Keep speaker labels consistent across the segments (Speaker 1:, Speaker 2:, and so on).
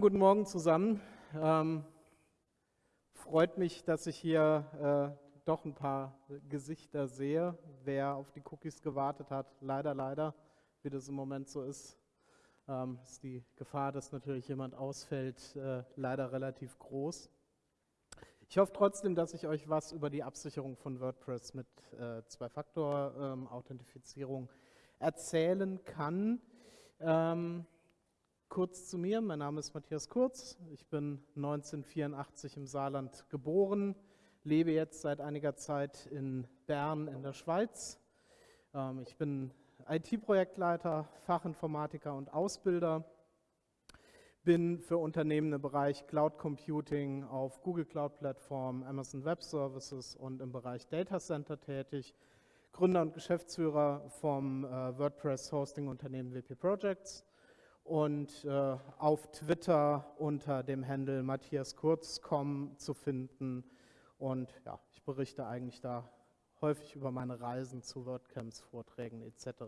Speaker 1: Guten Morgen zusammen. Ähm, freut mich, dass ich hier äh, doch ein paar Gesichter sehe. Wer auf die Cookies gewartet hat, leider, leider, wie das im Moment so ist, ähm, ist die Gefahr, dass natürlich jemand ausfällt, äh, leider relativ groß. Ich hoffe trotzdem, dass ich euch was über die Absicherung von WordPress mit äh, Zwei-Faktor-Authentifizierung ähm, erzählen kann. Ähm, Kurz zu mir, mein Name ist Matthias Kurz, ich bin 1984 im Saarland geboren, lebe jetzt seit einiger Zeit in Bern in der Schweiz. Ähm, ich bin IT-Projektleiter, Fachinformatiker und Ausbilder, bin für Unternehmen im Bereich Cloud Computing auf Google Cloud Plattform, Amazon Web Services und im Bereich Data Center tätig, Gründer und Geschäftsführer vom äh, WordPress Hosting Unternehmen WP Projects und äh, auf Twitter unter dem Handle Matthias Kurzkom zu finden. Und ja, ich berichte eigentlich da häufig über meine Reisen zu WordCamps, Vorträgen etc.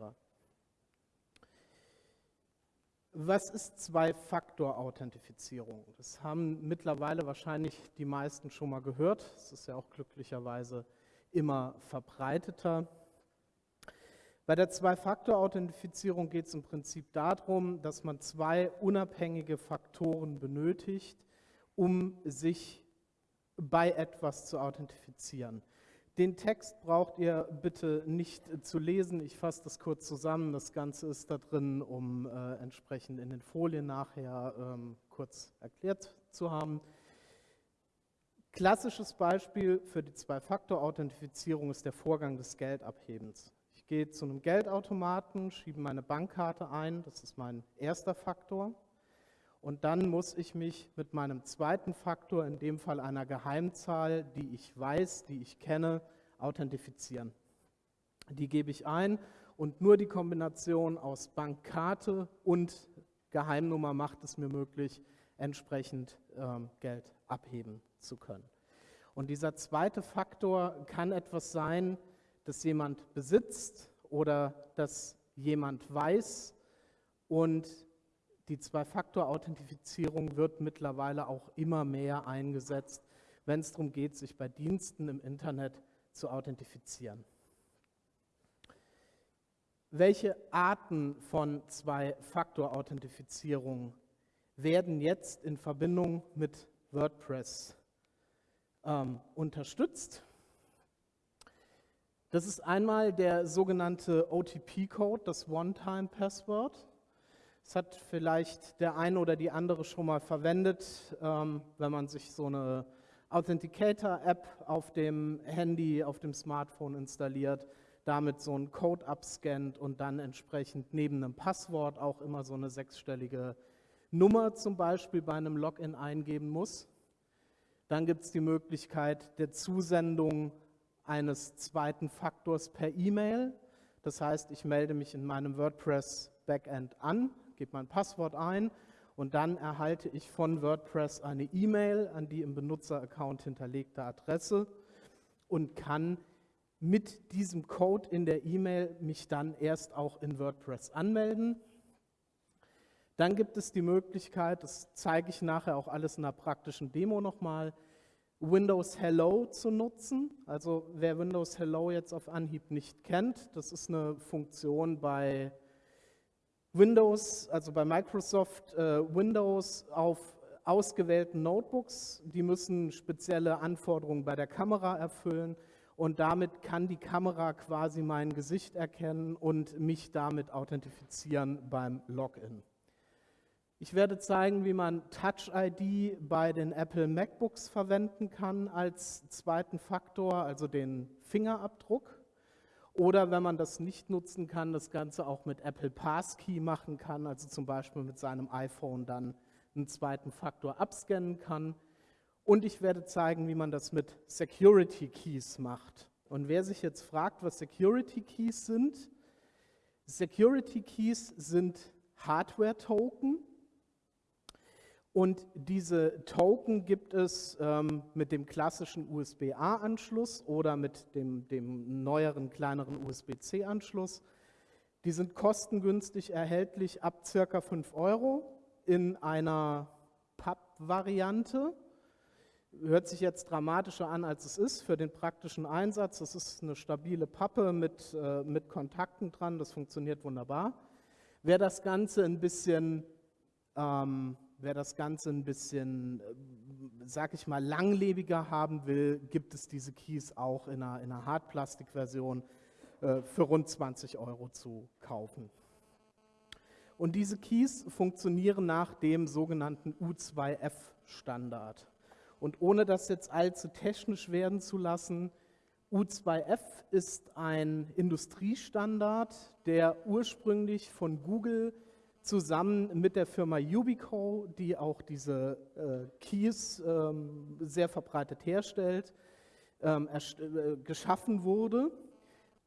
Speaker 1: Was ist Zwei-Faktor-Authentifizierung? Das haben mittlerweile wahrscheinlich die meisten schon mal gehört. Es ist ja auch glücklicherweise immer verbreiteter. Bei der Zwei-Faktor-Authentifizierung geht es im Prinzip darum, dass man zwei unabhängige Faktoren benötigt, um sich bei etwas zu authentifizieren. Den Text braucht ihr bitte nicht zu lesen. Ich fasse das kurz zusammen. Das Ganze ist da drin, um äh, entsprechend in den Folien nachher ähm, kurz erklärt zu haben. Klassisches Beispiel für die Zwei-Faktor-Authentifizierung ist der Vorgang des Geldabhebens. Gehe zu einem Geldautomaten, schiebe meine Bankkarte ein, das ist mein erster Faktor. Und dann muss ich mich mit meinem zweiten Faktor, in dem Fall einer Geheimzahl, die ich weiß, die ich kenne, authentifizieren. Die gebe ich ein und nur die Kombination aus Bankkarte und Geheimnummer macht es mir möglich, entsprechend ähm, Geld abheben zu können. Und dieser zweite Faktor kann etwas sein, das jemand besitzt oder das jemand weiß. Und die Zwei-Faktor-Authentifizierung wird mittlerweile auch immer mehr eingesetzt, wenn es darum geht, sich bei Diensten im Internet zu authentifizieren. Welche Arten von Zwei-Faktor-Authentifizierung werden jetzt in Verbindung mit WordPress ähm, unterstützt? Das ist einmal der sogenannte OTP-Code, das One-Time-Password. Das hat vielleicht der eine oder die andere schon mal verwendet, ähm, wenn man sich so eine Authenticator-App auf dem Handy, auf dem Smartphone installiert, damit so einen Code abscannt und dann entsprechend neben einem Passwort auch immer so eine sechsstellige Nummer zum Beispiel bei einem Login eingeben muss. Dann gibt es die Möglichkeit der Zusendung eines zweiten Faktors per E-Mail. Das heißt, ich melde mich in meinem WordPress Backend an, gebe mein Passwort ein und dann erhalte ich von WordPress eine E-Mail an die im Benutzeraccount hinterlegte Adresse und kann mit diesem Code in der E-Mail mich dann erst auch in WordPress anmelden. Dann gibt es die Möglichkeit, das zeige ich nachher auch alles in einer praktischen Demo nochmal, Windows Hello zu nutzen. Also wer Windows Hello jetzt auf Anhieb nicht kennt, das ist eine Funktion bei Windows, also bei Microsoft äh, Windows auf ausgewählten Notebooks. Die müssen spezielle Anforderungen bei der Kamera erfüllen und damit kann die Kamera quasi mein Gesicht erkennen und mich damit authentifizieren beim Login. Ich werde zeigen, wie man Touch ID bei den Apple MacBooks verwenden kann als zweiten Faktor, also den Fingerabdruck. Oder wenn man das nicht nutzen kann, das Ganze auch mit Apple Passkey machen kann, also zum Beispiel mit seinem iPhone dann einen zweiten Faktor abscannen kann. Und ich werde zeigen, wie man das mit Security Keys macht. Und wer sich jetzt fragt, was Security Keys sind, Security Keys sind Hardware-Token, und diese Token gibt es ähm, mit dem klassischen USB-A-Anschluss oder mit dem, dem neueren, kleineren USB-C-Anschluss. Die sind kostengünstig erhältlich ab circa 5 Euro in einer Papp-Variante. Hört sich jetzt dramatischer an, als es ist für den praktischen Einsatz. Das ist eine stabile Pappe mit, äh, mit Kontakten dran, das funktioniert wunderbar. Wer das Ganze ein bisschen, ähm, wer das Ganze ein bisschen, äh, sag ich mal, langlebiger haben will, gibt es diese Keys auch in einer, in einer Hartplastikversion äh, für rund 20 Euro zu kaufen. Und diese Keys funktionieren nach dem sogenannten U2F-Standard. Und ohne das jetzt allzu technisch werden zu lassen, U2F ist ein Industriestandard, der ursprünglich von Google zusammen mit der Firma Ubico, die auch diese äh, Keys ähm, sehr verbreitet herstellt, ähm, äh, geschaffen wurde.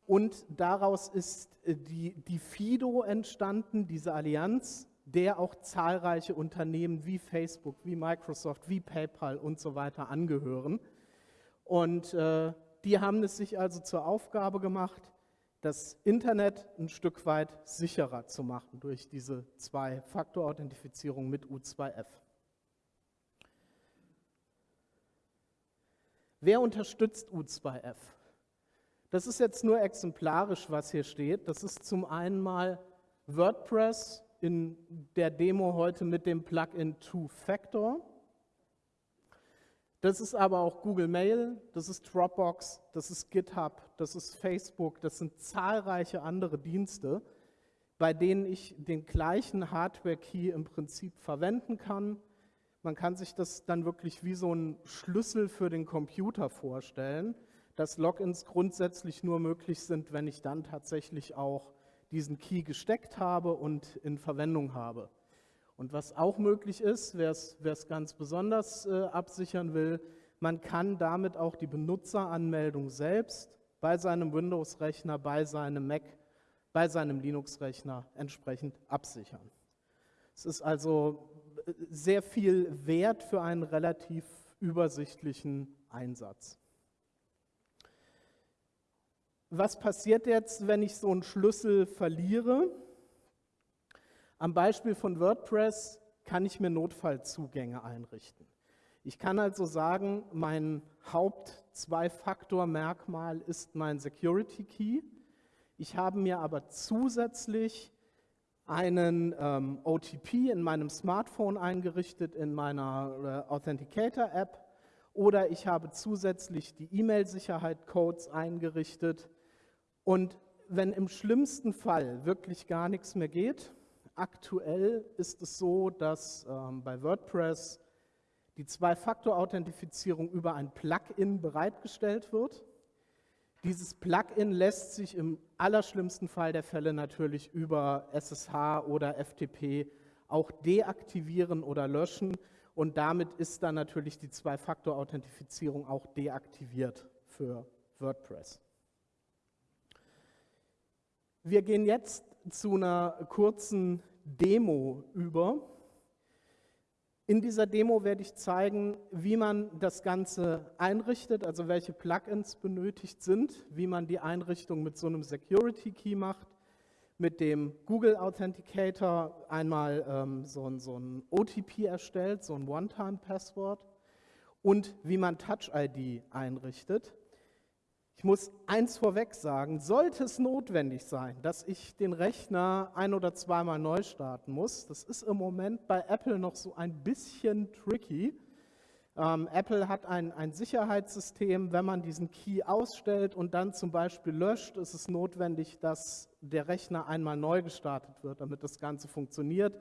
Speaker 1: Und daraus ist äh, die, die FIDO entstanden, diese Allianz der auch zahlreiche Unternehmen wie Facebook, wie Microsoft, wie PayPal und so weiter angehören. Und äh, die haben es sich also zur Aufgabe gemacht, das Internet ein Stück weit sicherer zu machen durch diese Zwei-Faktor-Authentifizierung mit U2F. Wer unterstützt U2F? Das ist jetzt nur exemplarisch, was hier steht. Das ist zum einen mal WordPress, in der Demo heute mit dem Plugin Two-Factor. Das ist aber auch Google Mail, das ist Dropbox, das ist GitHub, das ist Facebook, das sind zahlreiche andere Dienste, bei denen ich den gleichen Hardware-Key im Prinzip verwenden kann. Man kann sich das dann wirklich wie so ein Schlüssel für den Computer vorstellen, dass Logins grundsätzlich nur möglich sind, wenn ich dann tatsächlich auch diesen Key gesteckt habe und in Verwendung habe. Und was auch möglich ist, wer es ganz besonders äh, absichern will, man kann damit auch die Benutzeranmeldung selbst bei seinem Windows-Rechner, bei seinem Mac, bei seinem Linux-Rechner entsprechend absichern. Es ist also äh, sehr viel wert für einen relativ übersichtlichen Einsatz was passiert jetzt, wenn ich so einen Schlüssel verliere? Am Beispiel von WordPress kann ich mir Notfallzugänge einrichten. Ich kann also sagen, mein Haupt-Zwei-Faktor-Merkmal ist mein Security Key. Ich habe mir aber zusätzlich einen ähm, OTP in meinem Smartphone eingerichtet, in meiner äh, Authenticator-App, oder ich habe zusätzlich die E-Mail-Sicherheit-Codes eingerichtet und wenn im schlimmsten Fall wirklich gar nichts mehr geht, aktuell ist es so, dass ähm, bei WordPress die Zwei-Faktor-Authentifizierung über ein Plugin bereitgestellt wird. Dieses Plugin lässt sich im allerschlimmsten Fall der Fälle natürlich über SSH oder FTP auch deaktivieren oder löschen und damit ist dann natürlich die Zwei-Faktor-Authentifizierung auch deaktiviert für WordPress. Wir gehen jetzt zu einer kurzen Demo über. In dieser Demo werde ich zeigen, wie man das Ganze einrichtet, also welche Plugins benötigt sind, wie man die Einrichtung mit so einem Security Key macht, mit dem Google Authenticator einmal ähm, so, ein, so ein OTP erstellt, so ein One-Time-Password und wie man Touch ID einrichtet. Ich muss eins vorweg sagen, sollte es notwendig sein, dass ich den Rechner ein- oder zweimal neu starten muss, das ist im Moment bei Apple noch so ein bisschen tricky. Ähm, Apple hat ein, ein Sicherheitssystem, wenn man diesen Key ausstellt und dann zum Beispiel löscht, ist es notwendig, dass der Rechner einmal neu gestartet wird, damit das Ganze funktioniert.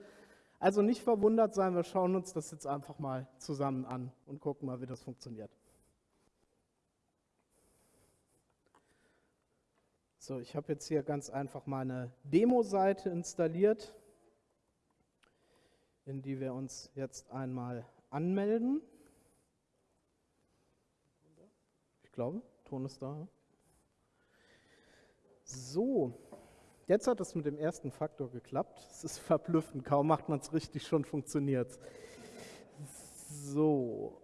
Speaker 1: Also nicht verwundert sein, wir schauen uns das jetzt einfach mal zusammen an und gucken mal, wie das funktioniert. So, ich habe jetzt hier ganz einfach meine Demo-Seite installiert, in die wir uns jetzt einmal anmelden. Ich glaube, Ton ist da. So, jetzt hat es mit dem ersten Faktor geklappt. Es ist verblüffend, kaum macht man es richtig, schon funktioniert So,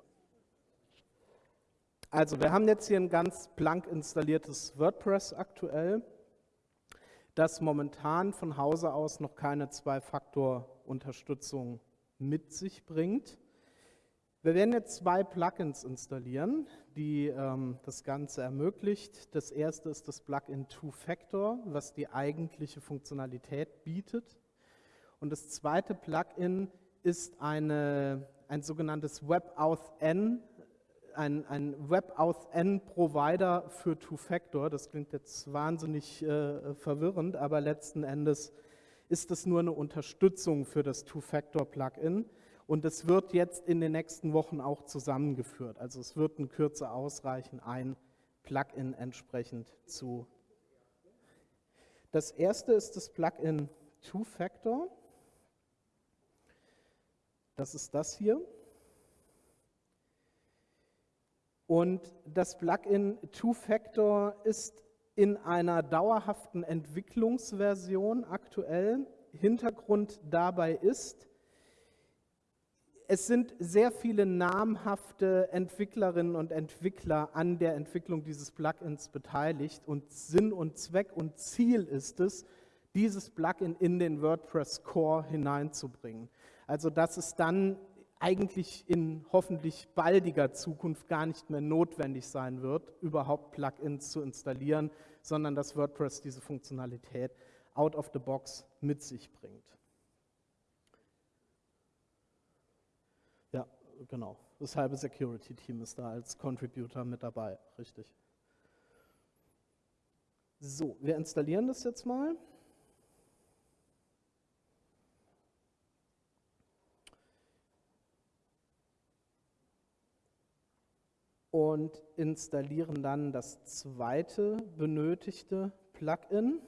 Speaker 1: also wir haben jetzt hier ein ganz blank installiertes WordPress aktuell, das momentan von Hause aus noch keine Zwei-Faktor-Unterstützung mit sich bringt. Wir werden jetzt zwei Plugins installieren, die ähm, das Ganze ermöglicht. Das erste ist das Plugin Two-Factor, was die eigentliche Funktionalität bietet. Und das zweite Plugin ist eine, ein sogenanntes WebAuthn, ein, ein WebAuthn-Provider für Two-Factor. Das klingt jetzt wahnsinnig äh, verwirrend, aber letzten Endes ist es nur eine Unterstützung für das Two-Factor-Plugin. Und es wird jetzt in den nächsten Wochen auch zusammengeführt. Also es wird in Kürze ausreichen, ein Plugin entsprechend zu. Das erste ist das Plugin Two-Factor. Das ist das hier. Und das Plugin Two-Factor ist in einer dauerhaften Entwicklungsversion aktuell. Hintergrund dabei ist, es sind sehr viele namhafte Entwicklerinnen und Entwickler an der Entwicklung dieses Plugins beteiligt und Sinn und Zweck und Ziel ist es, dieses Plugin in den WordPress Core hineinzubringen. Also dass es dann eigentlich in hoffentlich baldiger Zukunft gar nicht mehr notwendig sein wird, überhaupt Plugins zu installieren, sondern dass WordPress diese Funktionalität out of the box mit sich bringt. genau. Das halbe Security-Team ist da als Contributor mit dabei, richtig. So, wir installieren das jetzt mal. Und installieren dann das zweite benötigte Plugin.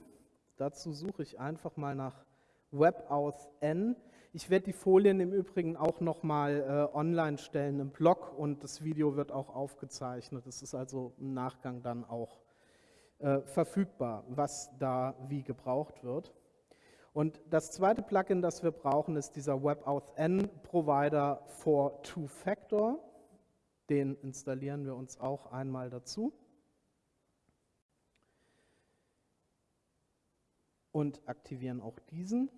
Speaker 1: Dazu suche ich einfach mal nach WebAuthn. Ich werde die Folien im Übrigen auch nochmal äh, online stellen im Blog und das Video wird auch aufgezeichnet. Es ist also im Nachgang dann auch äh, verfügbar, was da wie gebraucht wird. Und das zweite Plugin, das wir brauchen, ist dieser WebAuthn Provider for Two-Factor. Den installieren wir uns auch einmal dazu. Und aktivieren auch diesen.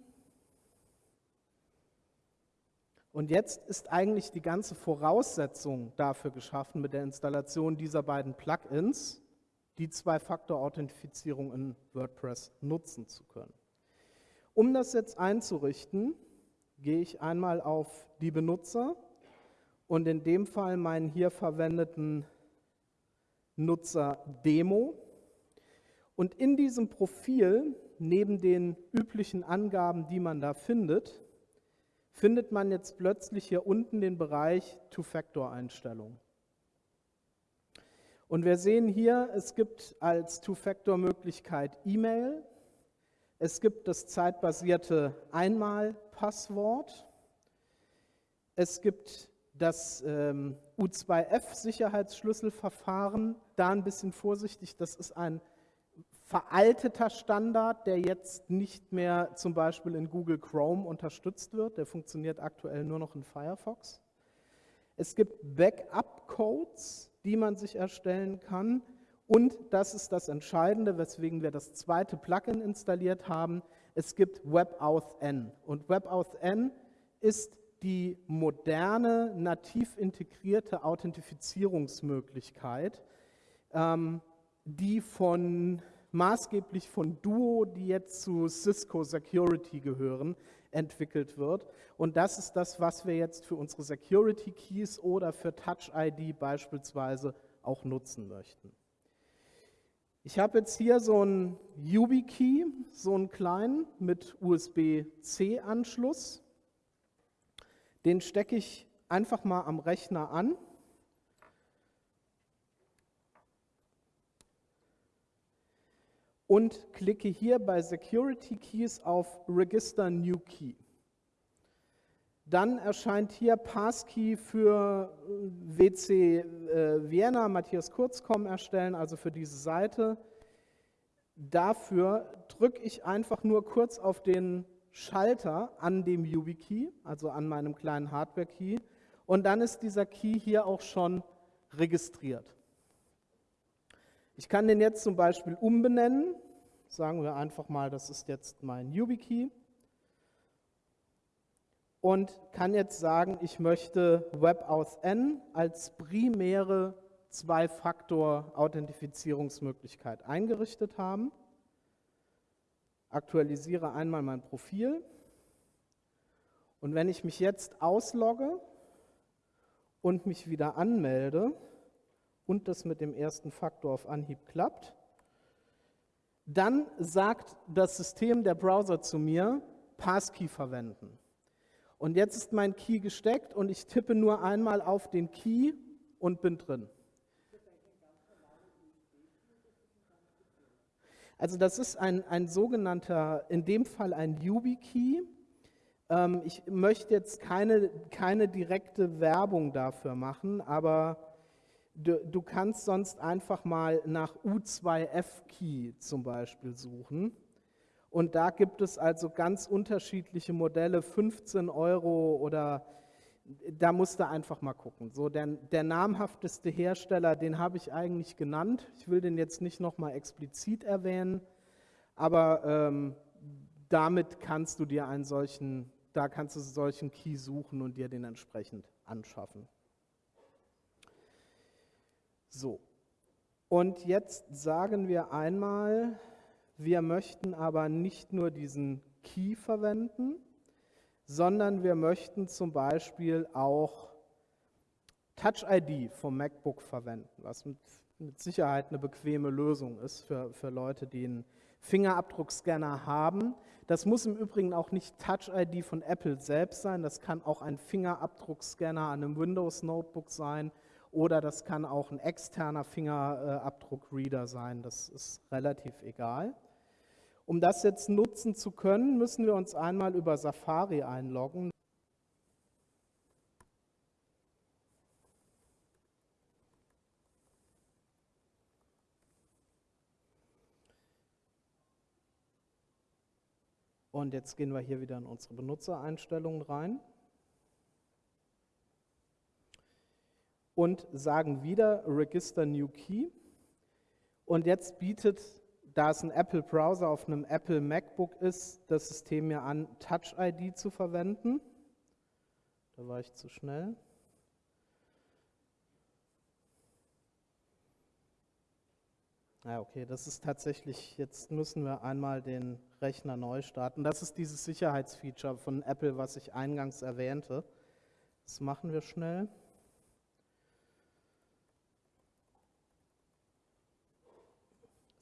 Speaker 1: Und jetzt ist eigentlich die ganze Voraussetzung dafür geschaffen, mit der Installation dieser beiden Plugins die Zwei-Faktor-Authentifizierung in WordPress nutzen zu können. Um das jetzt einzurichten, gehe ich einmal auf die Benutzer und in dem Fall meinen hier verwendeten Nutzer Demo. Und in diesem Profil, neben den üblichen Angaben, die man da findet, findet man jetzt plötzlich hier unten den Bereich Two-Factor-Einstellungen. Und wir sehen hier, es gibt als Two-Factor-Möglichkeit E-Mail, es gibt das zeitbasierte Einmal-Passwort, es gibt das ähm, U2F-Sicherheitsschlüsselverfahren, da ein bisschen vorsichtig, das ist ein veralteter Standard, der jetzt nicht mehr zum Beispiel in Google Chrome unterstützt wird. Der funktioniert aktuell nur noch in Firefox. Es gibt Backup-Codes, die man sich erstellen kann. Und das ist das Entscheidende, weswegen wir das zweite Plugin installiert haben. Es gibt WebAuthn. Und WebAuthn ist die moderne, nativ integrierte Authentifizierungsmöglichkeit, ähm, die von maßgeblich von Duo, die jetzt zu Cisco Security gehören, entwickelt wird. Und das ist das, was wir jetzt für unsere Security Keys oder für Touch ID beispielsweise auch nutzen möchten. Ich habe jetzt hier so einen YubiKey, so einen kleinen mit USB-C-Anschluss. Den stecke ich einfach mal am Rechner an und klicke hier bei Security Keys auf Register New Key. Dann erscheint hier Passkey für äh, WC äh, Vienna, Matthias Kurzkom erstellen, also für diese Seite. Dafür drücke ich einfach nur kurz auf den Schalter an dem YubiKey, also an meinem kleinen Hardware-Key, und dann ist dieser Key hier auch schon registriert. Ich kann den jetzt zum Beispiel umbenennen. Sagen wir einfach mal, das ist jetzt mein YubiKey. und kann jetzt sagen, ich möchte Web aus N als primäre Zwei-Faktor-Authentifizierungsmöglichkeit eingerichtet haben. Aktualisiere einmal mein Profil. Und wenn ich mich jetzt auslogge und mich wieder anmelde und das mit dem ersten Faktor auf Anhieb klappt, dann sagt das System, der Browser zu mir, Passkey verwenden. Und jetzt ist mein Key gesteckt und ich tippe nur einmal auf den Key und bin drin. Also das ist ein, ein sogenannter, in dem Fall ein YubiKey. Ähm, ich möchte jetzt keine, keine direkte Werbung dafür machen, aber du, du kannst sonst einfach mal nach U2F-Key zum Beispiel suchen. Und da gibt es also ganz unterschiedliche Modelle, 15 Euro oder da musst du einfach mal gucken. So, der, der namhafteste Hersteller, den habe ich eigentlich genannt. Ich will den jetzt nicht nochmal explizit erwähnen, aber ähm, damit kannst du dir einen solchen, da kannst du solchen Key suchen und dir den entsprechend anschaffen. So, und jetzt sagen wir einmal, wir möchten aber nicht nur diesen Key verwenden, sondern wir möchten zum Beispiel auch Touch ID vom MacBook verwenden, was mit, mit Sicherheit eine bequeme Lösung ist für, für Leute, die einen Fingerabdruckscanner haben. Das muss im Übrigen auch nicht Touch ID von Apple selbst sein, das kann auch ein Fingerabdruckscanner an einem Windows Notebook sein oder das kann auch ein externer Fingerabdruckreader sein, das ist relativ egal. Um das jetzt nutzen zu können, müssen wir uns einmal über Safari einloggen. Und jetzt gehen wir hier wieder in unsere Benutzereinstellungen rein. Und sagen wieder Register New Key. Und jetzt bietet da es ein Apple Browser auf einem Apple MacBook ist, das System mir an, Touch ID zu verwenden. Da war ich zu schnell. Ja, okay, das ist tatsächlich, jetzt müssen wir einmal den Rechner neu starten. Das ist dieses Sicherheitsfeature von Apple, was ich eingangs erwähnte. Das machen wir schnell.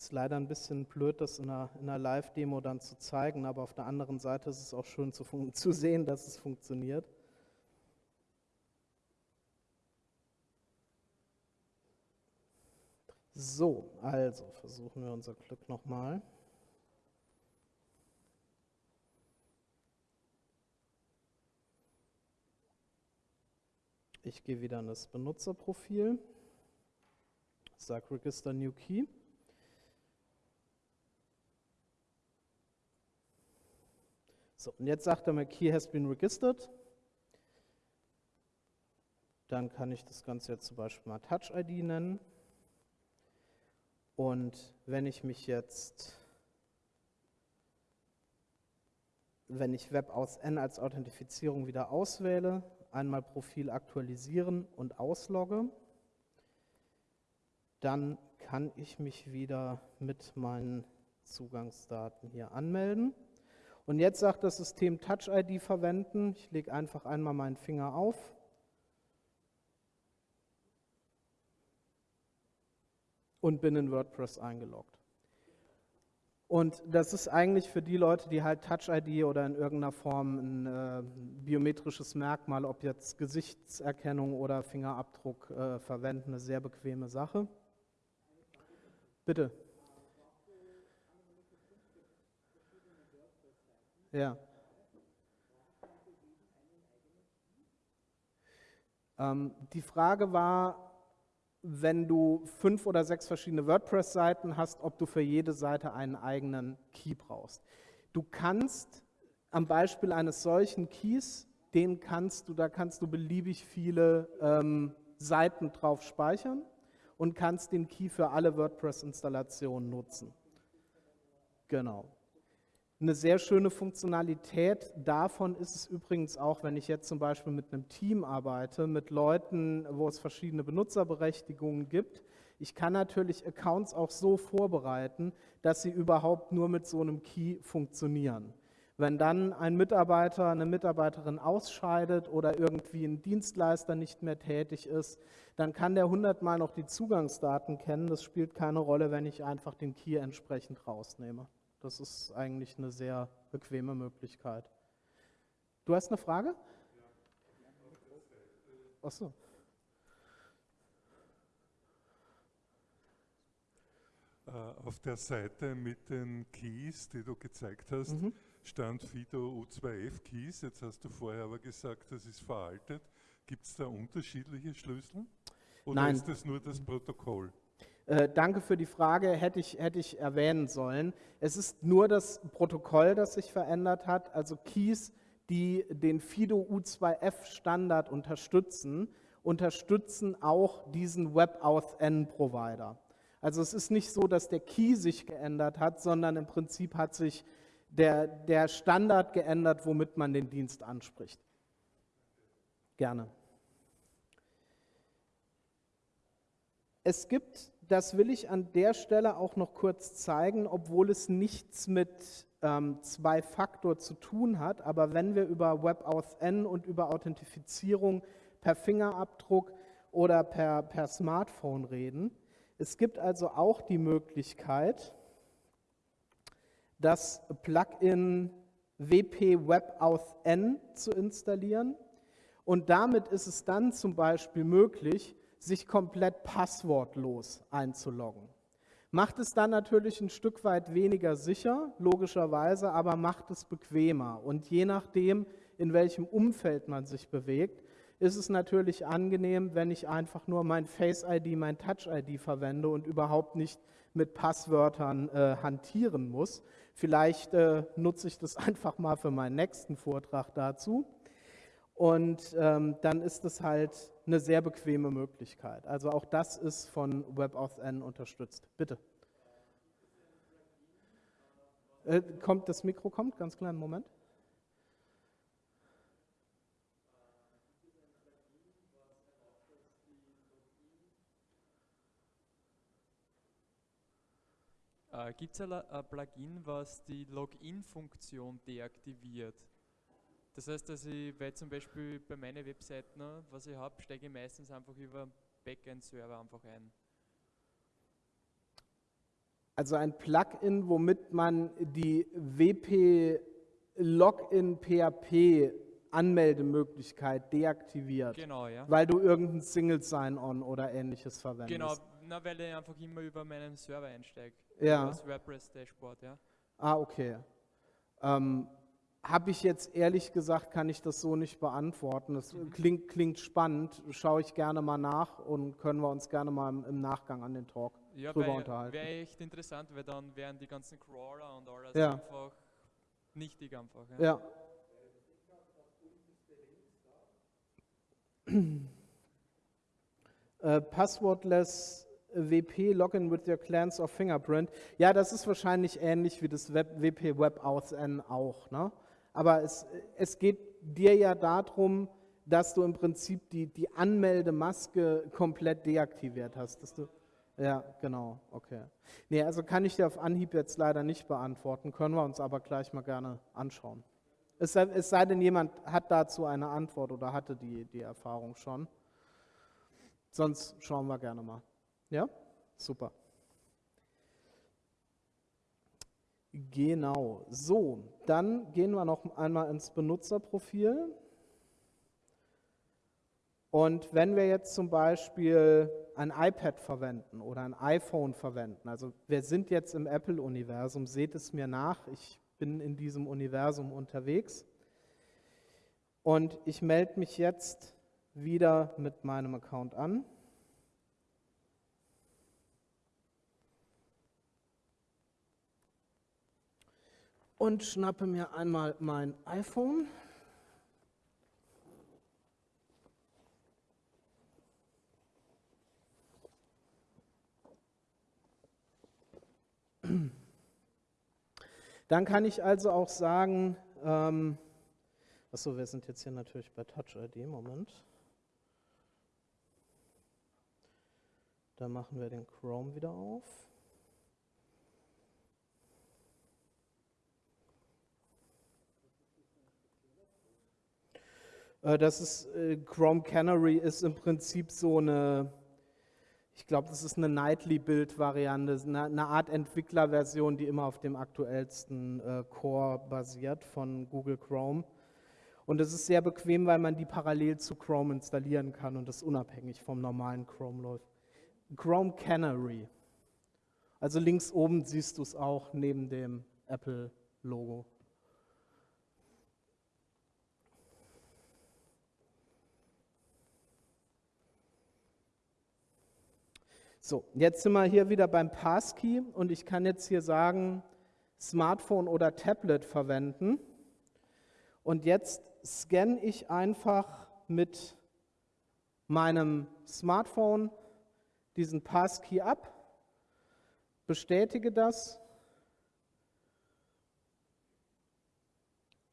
Speaker 1: Ist leider ein bisschen blöd, das in einer, einer Live-Demo dann zu zeigen, aber auf der anderen Seite ist es auch schön zu, zu sehen, dass es funktioniert. So, also versuchen wir unser Glück nochmal. Ich gehe wieder in das Benutzerprofil, sage Register New Key. So, und jetzt sagt er mir, Key has been registered. Dann kann ich das Ganze jetzt zum Beispiel mal Touch ID nennen. Und wenn ich mich jetzt, wenn ich Web aus N als Authentifizierung wieder auswähle, einmal Profil aktualisieren und auslogge, dann kann ich mich wieder mit meinen Zugangsdaten hier anmelden. Und jetzt sagt das System Touch ID verwenden. Ich lege einfach einmal meinen Finger auf. Und bin in WordPress eingeloggt. Und das ist eigentlich für die Leute, die halt Touch ID oder in irgendeiner Form ein äh, biometrisches Merkmal, ob jetzt Gesichtserkennung oder Fingerabdruck äh, verwenden, eine sehr bequeme Sache. Bitte. Ja. Ähm, die Frage war, wenn du fünf oder sechs verschiedene WordPress-Seiten hast, ob du für jede Seite einen eigenen Key brauchst. Du kannst am Beispiel eines solchen Keys, den kannst du, da kannst du beliebig viele ähm, Seiten drauf speichern und kannst den Key für alle WordPress-Installationen nutzen. Genau. Eine sehr schöne Funktionalität davon ist es übrigens auch, wenn ich jetzt zum Beispiel mit einem Team arbeite, mit Leuten, wo es verschiedene Benutzerberechtigungen gibt. Ich kann natürlich Accounts auch so vorbereiten, dass sie überhaupt nur mit so einem Key funktionieren. Wenn dann ein Mitarbeiter, eine Mitarbeiterin ausscheidet oder irgendwie ein Dienstleister nicht mehr tätig ist, dann kann der hundertmal noch die Zugangsdaten kennen. Das spielt keine Rolle, wenn ich einfach den Key entsprechend rausnehme. Das ist eigentlich eine sehr bequeme Möglichkeit. Du hast eine Frage? Achso.
Speaker 2: Äh, auf der Seite mit den Keys, die du gezeigt hast, mhm. stand Fido U2F Keys. Jetzt hast du vorher aber gesagt, das ist veraltet. Gibt es da unterschiedliche Schlüssel? Oder
Speaker 1: Nein.
Speaker 2: ist das nur das Protokoll?
Speaker 1: Äh, danke für die Frage, hätte ich, hätte ich erwähnen sollen. Es ist nur das Protokoll, das sich verändert hat, also Keys, die den FIDO U2F Standard unterstützen, unterstützen auch diesen WebAuthn Provider. Also es ist nicht so, dass der Key sich geändert hat, sondern im Prinzip hat sich der, der Standard geändert, womit man den Dienst anspricht. Gerne. Es gibt das will ich an der Stelle auch noch kurz zeigen, obwohl es nichts mit ähm, Zwei-Faktor zu tun hat. Aber wenn wir über WebAuthn und über Authentifizierung per Fingerabdruck oder per, per Smartphone reden, es gibt also auch die Möglichkeit, das Plugin WP WebAuthn zu installieren. Und damit ist es dann zum Beispiel möglich, sich komplett passwortlos einzuloggen. Macht es dann natürlich ein Stück weit weniger sicher, logischerweise, aber macht es bequemer. Und je nachdem, in welchem Umfeld man sich bewegt, ist es natürlich angenehm, wenn ich einfach nur mein Face-ID, mein Touch-ID verwende und überhaupt nicht mit Passwörtern äh, hantieren muss. Vielleicht äh, nutze ich das einfach mal für meinen nächsten Vortrag dazu. Und ähm, dann ist es halt eine sehr bequeme Möglichkeit. Also auch das ist von WebAuthn unterstützt. Bitte. Äh, kommt, das Mikro kommt, ganz kleinen Moment.
Speaker 3: Äh, Gibt es ein Plugin, was die Login-Funktion deaktiviert? Das heißt, dass ich, weil zum Beispiel bei meinen Webseiten, was ich habe, steige ich meistens einfach über Backend-Server einfach ein.
Speaker 1: Also ein Plugin, womit man die WP Login PHP Anmeldemöglichkeit deaktiviert.
Speaker 3: Genau, ja.
Speaker 1: Weil du irgendein Single Sign-On oder ähnliches verwendest.
Speaker 3: Genau, na, weil ich einfach immer über meinen Server einsteige.
Speaker 1: Ja.
Speaker 3: Das WordPress Dashboard, ja.
Speaker 1: Ah, okay. Ähm, habe ich jetzt ehrlich gesagt, kann ich das so nicht beantworten. Das mhm. klingt, klingt spannend, schaue ich gerne mal nach und können wir uns gerne mal im, Nachgang an den Talk ja, drüber unterhalten.
Speaker 3: Wäre echt interessant, weil dann wären die ganzen Crawler und alles
Speaker 1: ja.
Speaker 3: einfach nichtig einfach.
Speaker 1: Ja. ja. äh, passwortless WP Login with your Clans of Fingerprint. Ja, das ist wahrscheinlich ähnlich wie das Web, WP Web Authn auch. Ne? Aber es, es geht dir ja darum, dass du im Prinzip die, die Anmeldemaske komplett deaktiviert hast. Dass du, ja, genau, okay. Nee, also kann ich dir auf Anhieb jetzt leider nicht beantworten, können wir uns aber gleich mal gerne anschauen. Es sei, es sei denn, jemand hat dazu eine Antwort oder hatte die, die Erfahrung schon. Sonst schauen wir gerne mal. Ja? Super. Genau, so, dann gehen wir noch einmal ins Benutzerprofil. Und wenn wir jetzt zum Beispiel ein iPad verwenden oder ein iPhone verwenden, also wir sind jetzt im Apple-Universum, seht es mir nach, ich bin in diesem Universum unterwegs. Und ich melde mich jetzt wieder mit meinem Account an. Und schnappe mir einmal mein iPhone. Dann kann ich also auch sagen, ähm, achso, wir sind jetzt hier natürlich bei Touch ID, Moment. Da machen wir den Chrome wieder auf. Das ist, äh, Chrome Canary ist im Prinzip so eine, ich glaube, das ist eine Nightly-Build-Variante, eine, eine, Art Entwicklerversion, die immer auf dem aktuellsten äh, Core basiert von Google Chrome. Und es ist sehr bequem, weil man die parallel zu Chrome installieren kann und das unabhängig vom normalen Chrome läuft. Chrome Canary. Also links oben siehst du es auch neben dem Apple-Logo. So, jetzt sind wir hier wieder beim Passkey und ich kann jetzt hier sagen, Smartphone oder Tablet verwenden. Und jetzt scanne ich einfach mit meinem Smartphone diesen Passkey ab, bestätige das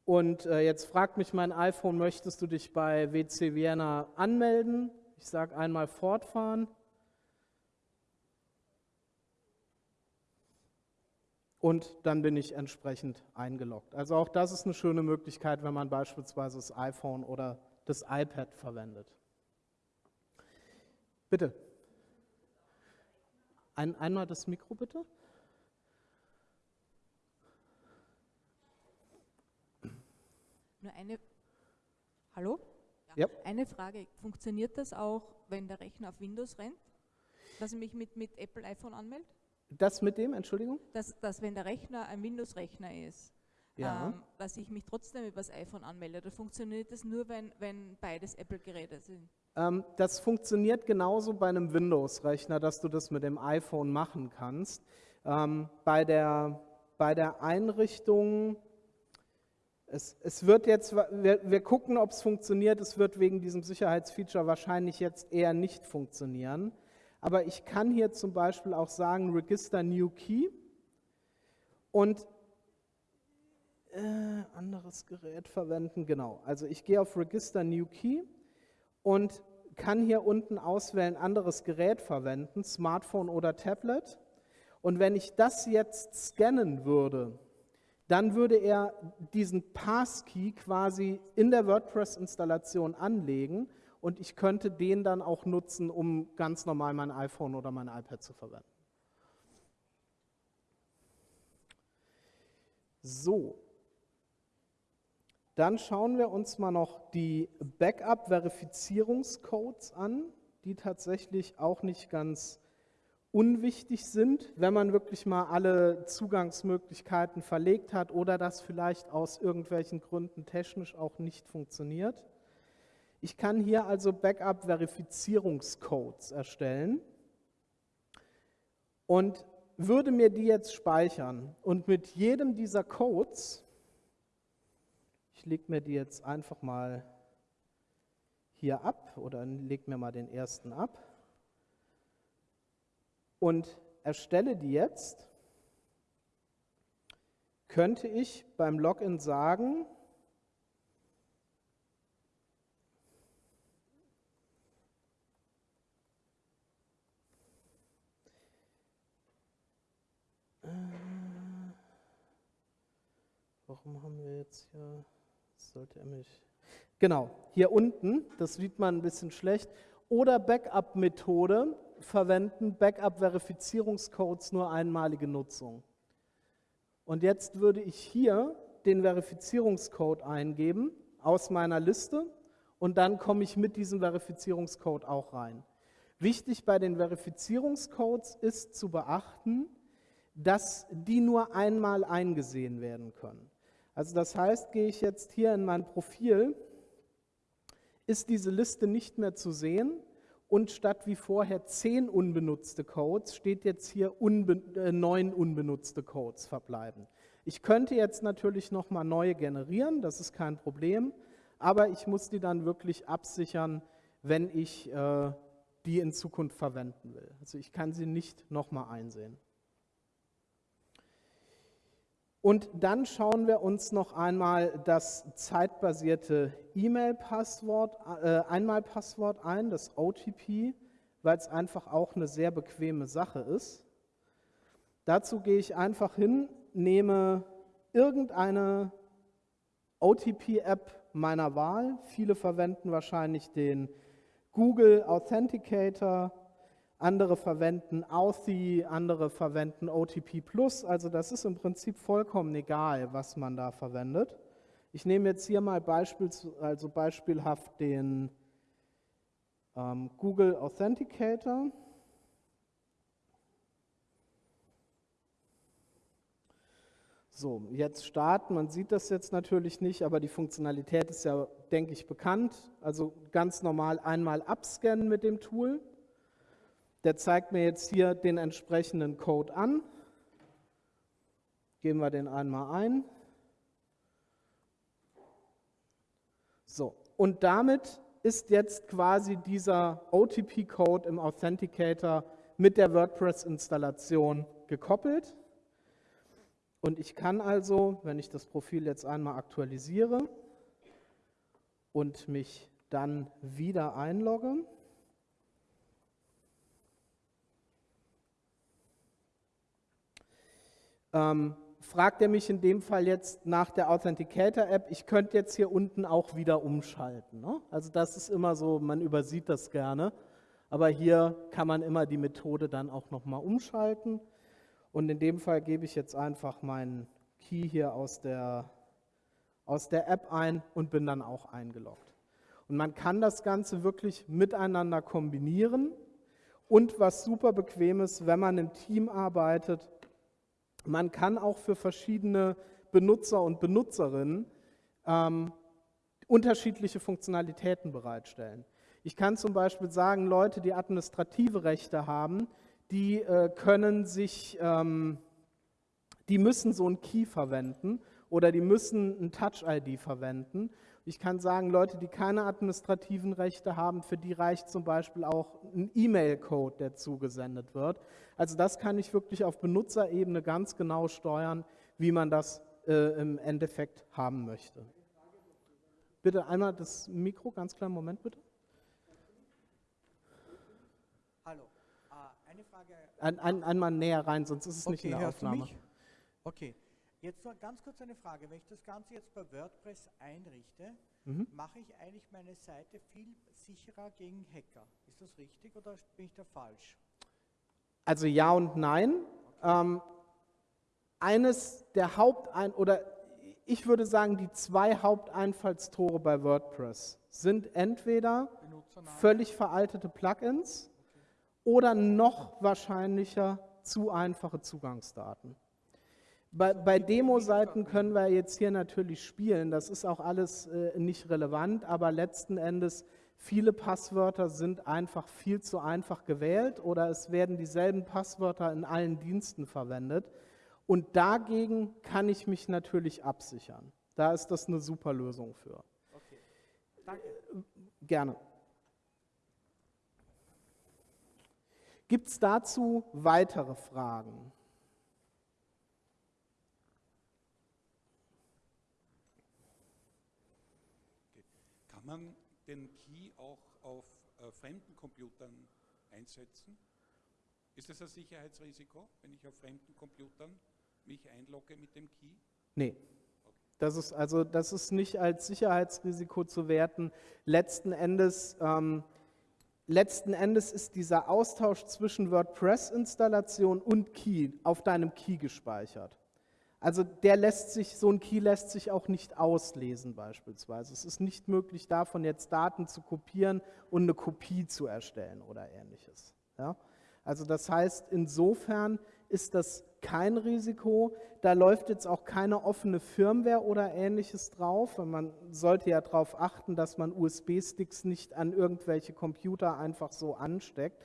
Speaker 1: und äh, jetzt fragt mich mein iPhone, möchtest du dich bei WC Vienna anmelden? Ich sage einmal fortfahren. Und dann bin ich entsprechend eingeloggt. Also auch das ist eine schöne Möglichkeit, wenn man beispielsweise das iPhone oder das iPad verwendet. Bitte. Ein, einmal das Mikro bitte.
Speaker 4: Nur eine. Hallo?
Speaker 1: Ja.
Speaker 4: Eine Frage. Funktioniert das auch, wenn der Rechner auf Windows rennt? Dass ich mich mit, mit Apple iPhone anmelde?
Speaker 1: Das mit dem, Entschuldigung?
Speaker 4: Dass, dass wenn der Rechner ein Windows-Rechner ist, ja. ähm, dass ich mich trotzdem über das iPhone anmelde. Oder funktioniert das nur, wenn, wenn beides Apple-Geräte sind?
Speaker 1: Ähm, das funktioniert genauso bei einem Windows-Rechner, dass du das mit dem iPhone machen kannst. Ähm, bei, der, bei der Einrichtung, es, es wird jetzt, wir, wir gucken, ob es funktioniert. Es wird wegen diesem Sicherheitsfeature wahrscheinlich jetzt eher nicht funktionieren. Aber ich kann hier zum Beispiel auch sagen, Register New Key und äh, anderes Gerät verwenden, genau. Also ich gehe auf Register New Key und kann hier unten auswählen, anderes Gerät verwenden, Smartphone oder Tablet. Und wenn ich das jetzt scannen würde, dann würde er diesen Passkey quasi in der WordPress-Installation anlegen und ich könnte den dann auch nutzen, um ganz normal mein iPhone oder mein iPad zu verwenden. So, dann schauen wir uns mal noch die Backup-Verifizierungscodes an, die tatsächlich auch nicht ganz unwichtig sind, wenn man wirklich mal alle Zugangsmöglichkeiten verlegt hat oder das vielleicht aus irgendwelchen Gründen technisch auch nicht funktioniert. Ich kann hier also Backup-Verifizierungscodes erstellen und würde mir die jetzt speichern. Und mit jedem dieser Codes, ich lege mir die jetzt einfach mal hier ab oder lege mir mal den ersten ab und erstelle die jetzt, könnte ich beim Login sagen, Warum haben wir jetzt hier, sollte er mich, genau, hier unten, das sieht man ein bisschen schlecht, oder Backup-Methode verwenden, Backup-Verifizierungscodes nur einmalige Nutzung. Und jetzt würde ich hier den Verifizierungscode eingeben aus meiner Liste und dann komme ich mit diesem Verifizierungscode auch rein. Wichtig bei den Verifizierungscodes ist zu beachten, dass die nur einmal eingesehen werden können. Also das heißt, gehe ich jetzt hier in mein Profil, ist diese Liste nicht mehr zu sehen und statt wie vorher zehn unbenutzte Codes steht jetzt hier unbe äh, neun unbenutzte Codes verbleiben. Ich könnte jetzt natürlich nochmal neue generieren, das ist kein Problem, aber ich muss die dann wirklich absichern, wenn ich äh, die in Zukunft verwenden will. Also ich kann sie nicht nochmal einsehen. Und dann schauen wir uns noch einmal das zeitbasierte E-Mail-Passwort, äh, Einmalpasswort ein, das OTP, weil es einfach auch eine sehr bequeme Sache ist. Dazu gehe ich einfach hin, nehme irgendeine OTP-App meiner Wahl. Viele verwenden wahrscheinlich den Google Authenticator, andere verwenden Authy, andere verwenden OTP. Also das ist im Prinzip vollkommen egal, was man da verwendet. Ich nehme jetzt hier mal Beispiels, also beispielhaft den ähm, Google Authenticator. So, jetzt starten. Man sieht das jetzt natürlich nicht, aber die Funktionalität ist ja, denke ich, bekannt. Also ganz normal einmal abscannen mit dem Tool. Der zeigt mir jetzt hier den entsprechenden Code an. Geben wir den einmal ein. So, und damit ist jetzt quasi dieser OTP-Code im Authenticator mit der WordPress-Installation gekoppelt. Und ich kann also, wenn ich das Profil jetzt einmal aktualisiere und mich dann wieder einlogge, ähm, fragt er mich in dem Fall jetzt nach der Authenticator-App. Ich könnte jetzt hier unten auch wieder umschalten. Ne? Also das ist immer so, man übersieht das gerne. Aber hier kann man immer die Methode dann auch nochmal umschalten. Und in dem Fall gebe ich jetzt einfach meinen Key hier aus der, aus der App ein und bin dann auch eingeloggt. Und man kann das Ganze wirklich miteinander kombinieren. Und was super bequem ist, wenn man im Team arbeitet, man kann auch für verschiedene Benutzer und Benutzerinnen ähm, unterschiedliche Funktionalitäten bereitstellen. Ich kann zum Beispiel sagen, Leute, die administrative Rechte haben, die äh, können sich, ähm, die müssen so ein Key verwenden oder die müssen ein Touch-ID verwenden. Ich kann sagen, Leute, die keine administrativen Rechte haben, für die reicht zum Beispiel auch ein E-Mail-Code, der zugesendet wird. Also das kann ich wirklich auf Benutzerebene ganz genau steuern, wie man das äh, im Endeffekt haben möchte. Bitte einmal das Mikro, ganz kleinen Moment bitte. eine Frage. Ein, ein, einmal näher rein, sonst ist es okay, nicht in der Aufnahme.
Speaker 5: Okay, jetzt noch ganz kurz eine Frage. Wenn ich das Ganze jetzt bei WordPress einrichte, mhm. mache ich eigentlich meine Seite viel sicherer gegen Hacker. Ist das richtig oder bin ich da falsch?
Speaker 1: Also ja und nein. Okay. Ähm, eines der Hauptein oder ich würde sagen, die zwei Haupteinfallstore bei WordPress sind entweder völlig veraltete Plugins oder noch wahrscheinlicher zu einfache Zugangsdaten. Bei, bei Demo-Seiten können wir jetzt hier natürlich spielen, das ist auch alles äh, nicht relevant, aber letzten Endes viele Passwörter sind einfach viel zu einfach gewählt oder es werden dieselben Passwörter in allen Diensten verwendet und dagegen kann ich mich natürlich absichern. Da ist das eine super Lösung für. Okay. Danke. Gerne. Gibt es dazu weitere Fragen?
Speaker 6: Kann man den Key auch auf äh, fremden Computern einsetzen? Ist das ein Sicherheitsrisiko, wenn ich auf fremden Computern mich einlogge mit dem Key?
Speaker 1: Nee. Das ist also das ist nicht als Sicherheitsrisiko zu werten. Letzten Endes ähm, letzten Endes ist dieser Austausch zwischen WordPress-Installation und Key auf deinem Key gespeichert. Also der lässt sich, so ein Key lässt sich auch nicht auslesen beispielsweise. Es ist nicht möglich, davon jetzt Daten zu kopieren und eine Kopie zu erstellen oder ähnliches. Ja? Also das heißt, insofern ist das kein Risiko. Da läuft jetzt auch keine offene Firmware oder ähnliches drauf. Man sollte ja darauf achten, dass man USB-Sticks nicht an irgendwelche Computer einfach so ansteckt.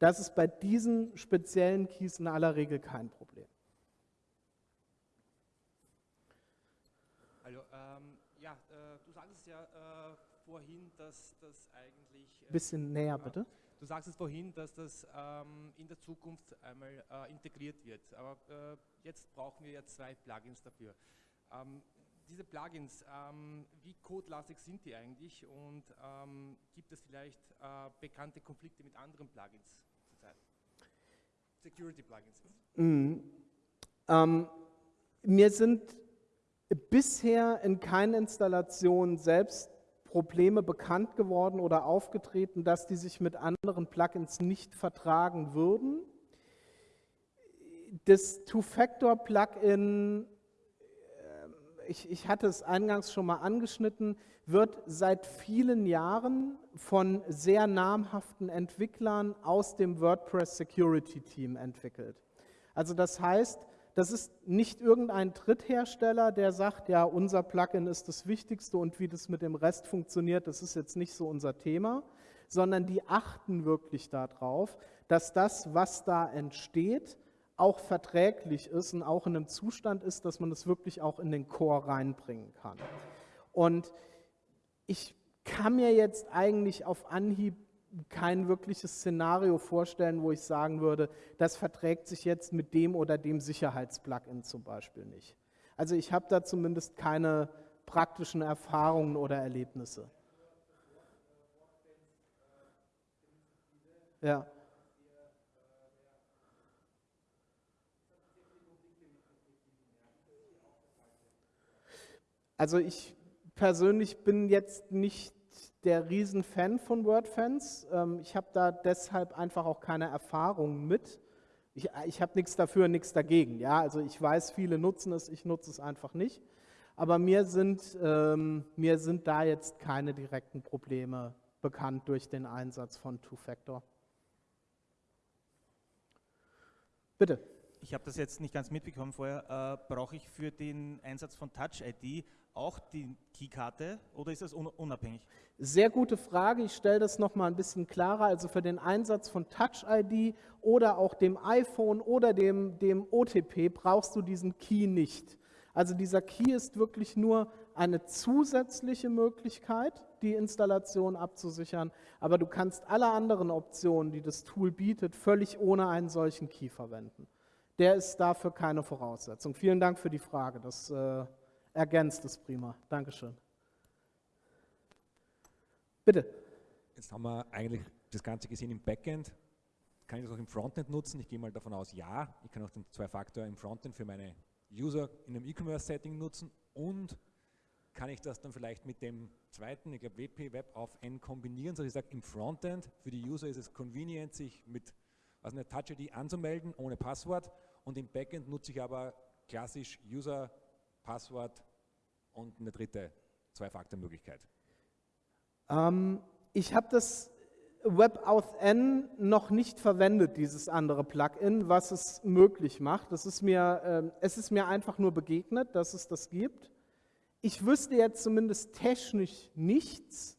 Speaker 1: Das ist bei diesen speziellen Keys in aller Regel kein Problem.
Speaker 7: Hallo, ähm, ja, äh, du sagtest ja äh, vorhin, dass das eigentlich...
Speaker 1: Äh, Bisschen näher bitte.
Speaker 7: Du sagst es vorhin, dass das ähm, in der Zukunft einmal äh, integriert wird, aber äh, jetzt brauchen wir ja zwei Plugins dafür. Ähm, diese Plugins, ähm, wie codelastig sind die eigentlich und ähm, gibt es vielleicht äh, bekannte Konflikte mit anderen Plugins zurzeit? Security Plugins.
Speaker 1: Mhm. Ähm, mir sind bisher in keinen Installationen selbst Probleme bekannt geworden oder aufgetreten, dass die sich mit anderen Plugins nicht vertragen würden. Das Two-Factor-Plugin, äh, ich, ich hatte es eingangs schon mal angeschnitten, wird seit vielen Jahren von sehr namhaften Entwicklern aus dem WordPress Security Team entwickelt. Also das heißt, das ist nicht irgendein Dritthersteller, der sagt, ja, unser Plugin ist das Wichtigste und wie das mit dem Rest funktioniert, das ist jetzt nicht so unser Thema, sondern die achten wirklich darauf, dass das, was da entsteht, auch verträglich ist und auch in einem Zustand ist, dass man es wirklich auch in den Core reinbringen kann. Und ich kann mir jetzt eigentlich auf Anhieb kein wirkliches Szenario vorstellen, wo ich sagen würde, das verträgt sich jetzt mit dem oder dem Sicherheitsplugin zum Beispiel nicht. Also ich habe da zumindest keine praktischen Erfahrungen oder Erlebnisse. Ja. Also ich persönlich bin jetzt nicht der Riesenfan von WordFans. Ähm, ich habe da deshalb einfach auch keine Erfahrung mit. Ich, ich habe nichts dafür, nichts dagegen. Ja, also ich weiß, viele nutzen es, ich nutze es einfach nicht. Aber mir sind, ähm, mir sind da jetzt keine direkten Probleme bekannt durch den Einsatz von Two-Factor. Bitte.
Speaker 8: Ich habe das jetzt nicht ganz mitbekommen vorher. Äh, Brauche ich für den Einsatz von Touch ID auch die Keykarte oder ist das unabhängig?
Speaker 1: Sehr gute Frage. Ich stelle das noch mal ein bisschen klarer. Also für den Einsatz von Touch ID oder auch dem iPhone oder dem, dem OTP brauchst du diesen Key nicht. Also dieser Key ist wirklich nur eine zusätzliche Möglichkeit, die Installation abzusichern, aber du kannst alle anderen Optionen, die das Tool bietet, völlig ohne einen solchen Key verwenden. Der ist dafür keine Voraussetzung. Vielen Dank für die Frage. Das äh, ergänzt es prima. Dankeschön. Bitte.
Speaker 9: Jetzt haben wir eigentlich das Ganze gesehen im Backend. Kann ich das auch im Frontend nutzen? Ich gehe mal davon aus, ja. Ich kann auch den Zwei-Faktor im Frontend für meine User in einem E-Commerce-Setting nutzen und kann ich das dann vielleicht mit dem zweiten, ich glaube WP Web auf N kombinieren, so ich sage, im Frontend für die User ist es convenient, sich mit also eine Touch ID anzumelden ohne Passwort und im Backend nutze ich aber klassisch User Passwort und eine dritte Zwei-Faktor-Möglichkeit?
Speaker 1: Ähm, ich habe das WebAuthn noch nicht verwendet, dieses andere Plugin, was es möglich macht. Das ist mir, äh, es ist mir einfach nur begegnet, dass es das gibt. Ich wüsste jetzt zumindest technisch nichts,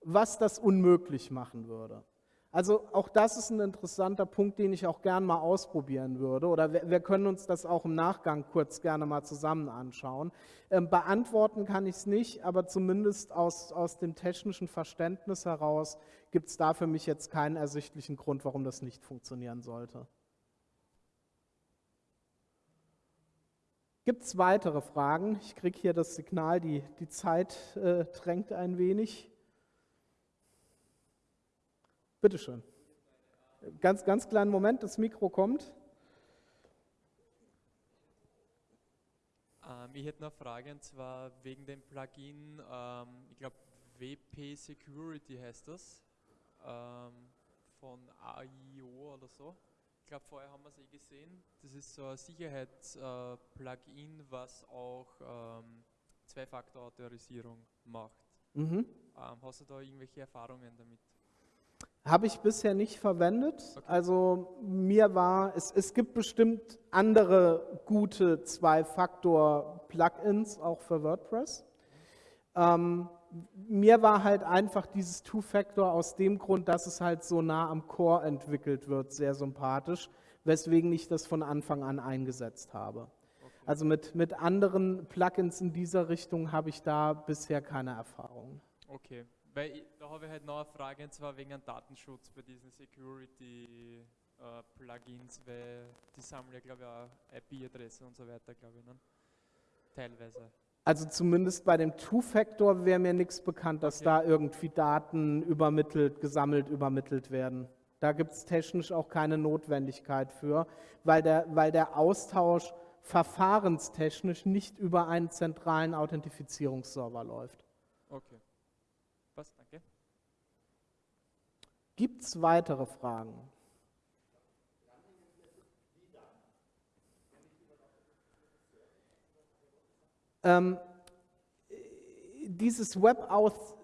Speaker 1: was das unmöglich machen würde. Also auch das ist ein interessanter Punkt, den ich auch gern mal ausprobieren würde. Oder wir, wir können uns das auch im Nachgang kurz gerne mal zusammen anschauen. Ähm, beantworten kann ich es nicht, aber zumindest aus, aus dem technischen Verständnis heraus gibt es da für mich jetzt keinen ersichtlichen Grund, warum das nicht funktionieren sollte. Gibt es weitere Fragen? Ich kriege hier das Signal, die, die Zeit äh, drängt ein wenig. Bitte schön. Ganz, ganz kleinen Moment, das Mikro kommt.
Speaker 3: Ähm, ich hätte eine Frage und zwar wegen dem Plugin, ähm, ich glaube WP Security heißt das, ähm, von AIO oder so. Ich glaube, vorher haben wir es eh gesehen. Das ist so ein Sicherheitsplugin, äh, was auch ähm, Zwei-Faktor-Autorisierung macht. Mhm. Ähm, hast du da irgendwelche Erfahrungen damit?
Speaker 1: Habe ich bisher nicht verwendet. Also mir war, es, es gibt bestimmt andere gute Zwei-Faktor-Plugins, auch für WordPress. Ähm, mir war halt einfach dieses Two-Factor aus dem Grund, dass es halt so nah am Core entwickelt wird, sehr sympathisch, weswegen ich das von Anfang an eingesetzt habe. Also mit, mit anderen Plugins in dieser Richtung habe ich da bisher keine Erfahrung.
Speaker 3: Okay, Weil ich, da habe ich halt noch eine Frage, und zwar wegen Datenschutz bei diesen Security-Plugins, äh, weil die sammeln ja, glaube ich, auch IP-Adresse und so weiter, glaube ich, ne? teilweise.
Speaker 1: Also zumindest bei dem Two-Factor wäre mir nichts bekannt, dass okay. da irgendwie Daten übermittelt, gesammelt, übermittelt werden. Da gibt es technisch auch keine Notwendigkeit für, weil der, weil der Austausch verfahrenstechnisch nicht über einen zentralen Authentifizierungsserver läuft.
Speaker 3: Okay. Was? Danke.
Speaker 1: Gibt es weitere Fragen? Ähm, dieses Web-Auth,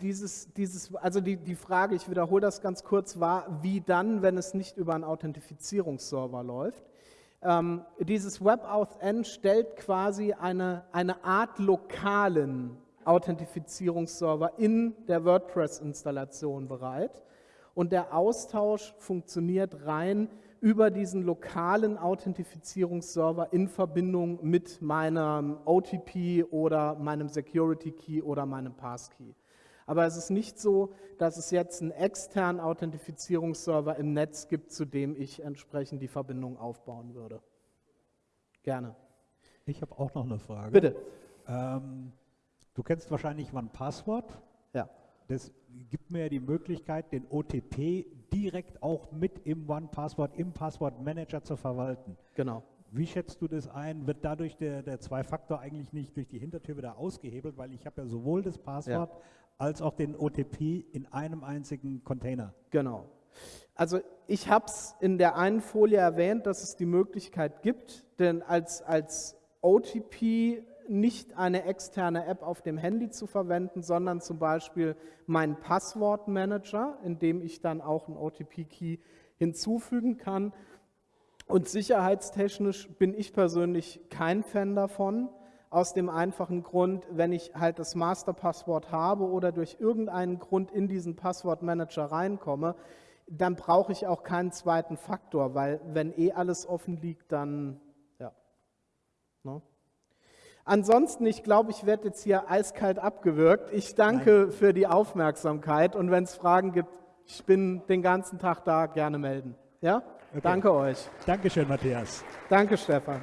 Speaker 1: dieses, dieses, also die, die Frage, ich wiederhole das ganz kurz, war, wie dann, wenn es nicht über einen Authentifizierungsserver läuft. Ähm, dieses WebAuthn stellt quasi eine, eine Art lokalen Authentifizierungsserver in der WordPress-Installation bereit. Und der Austausch funktioniert rein über diesen lokalen Authentifizierungsserver in Verbindung mit meinem OTP oder meinem Security Key oder meinem Passkey. Aber es ist nicht so, dass es jetzt einen externen Authentifizierungsserver im Netz gibt, zu dem ich entsprechend die Verbindung aufbauen würde. Gerne.
Speaker 10: Ich habe auch noch eine Frage.
Speaker 1: Bitte.
Speaker 10: Ähm, du kennst wahrscheinlich OnePassword.
Speaker 1: Ja.
Speaker 10: Das gibt mir die Möglichkeit, den OTP direkt auch mit im OnePassword, im Passwortmanager zu verwalten.
Speaker 1: Genau.
Speaker 10: Wie schätzt du das ein? Wird dadurch der, der Zwei-Faktor eigentlich nicht durch die Hintertür wieder ausgehebelt? Weil ich habe ja sowohl das Passwort ja. als auch den OTP in einem einzigen Container.
Speaker 1: Genau. Also ich habe es in der einen Folie erwähnt, dass es die Möglichkeit gibt, denn als, als OTP nicht eine externe App auf dem Handy zu verwenden, sondern zum Beispiel meinen Passwortmanager, in dem ich dann auch einen OTP-Key hinzufügen kann. Und sicherheitstechnisch bin ich persönlich kein Fan davon, aus dem einfachen Grund, wenn ich halt das Masterpasswort habe oder durch irgendeinen Grund in diesen Passwortmanager reinkomme, dann brauche ich auch keinen zweiten Faktor, weil wenn eh alles offen liegt, dann ja. Ne? Ansonsten, ich glaube, ich werde jetzt hier eiskalt abgewürgt. Ich danke Nein. für die Aufmerksamkeit und wenn es Fragen gibt, ich bin den ganzen Tag da, gerne melden. Ja? Okay. Danke euch.
Speaker 10: Dankeschön, Matthias.
Speaker 1: Danke, Stefan.